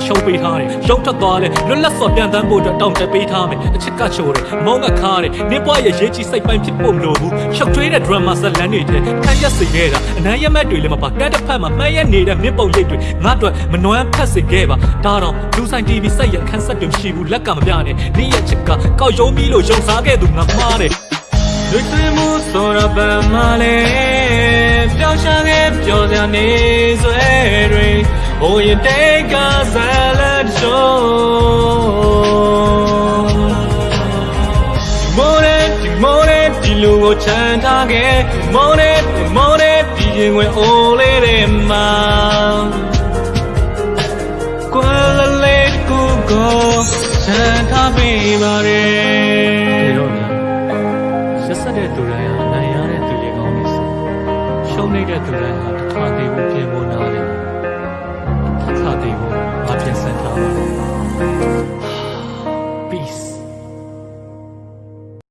အရှုံးပေးထားတယ်ရုပ်ထွက်သွားတယ်လွတ်လပ်စွာပြန်တန်းဖို့အတွက်တောင်းတပေးထားမယ်အချစ်ကချိုးတယ်မောင်းကခါတယ်နင်းပွားရဲ့ရေးကြီးစိတ်ပိုင်းဖြစ်ဖို့မလိုဘူးရှောက်ထွေးတဲ့ drama ဇလန်းတွေတဲ့ခန်းရက်စေခဲ့တာအနမ်းရမက်တွေလည်းမပါကတ်တစ်ဖက်မှာမှန်းရက်နေတဲ့မြင့်ပုံရိပ်တွေငါ့အတွက်မနွမ်းဖက်စေခဲ့ပါဒါတော့လူဆိုင် TV စိတ်ရခန်းဆက်တွေမရှိဘူးလက်ကမပြနဲ့နေ့ရက်ချစ်ကကောက်ယုံပြီးလို့ယုံစားခဲ့သူငါမှားတယ်လွတ်သွေးမှုဆိုတော့ဗမာလေပျောက်ရှာခဲ့ပျော်စရာနေဆွဲ တွေဟိုရင်တိတ်ကဆယ်လက်ရှုံးမိုးရဲဒီမိုးရဲဒီလူကိုချမ်းထားခဲ့မိုးရဲဒီမိုးရဲဒီရင်ဝင်အိုးလေးတွေမှာကွာလလေးကိုကိုချမ်းထားပေးပါရဲဒီတော့ညာရက်ဆက်တဲ့သူတိုင်းဟာနိုင်ရတဲ့သူတွေကောင်းနေစေရှုံးနေတဲ့သူတိုင်းဟာ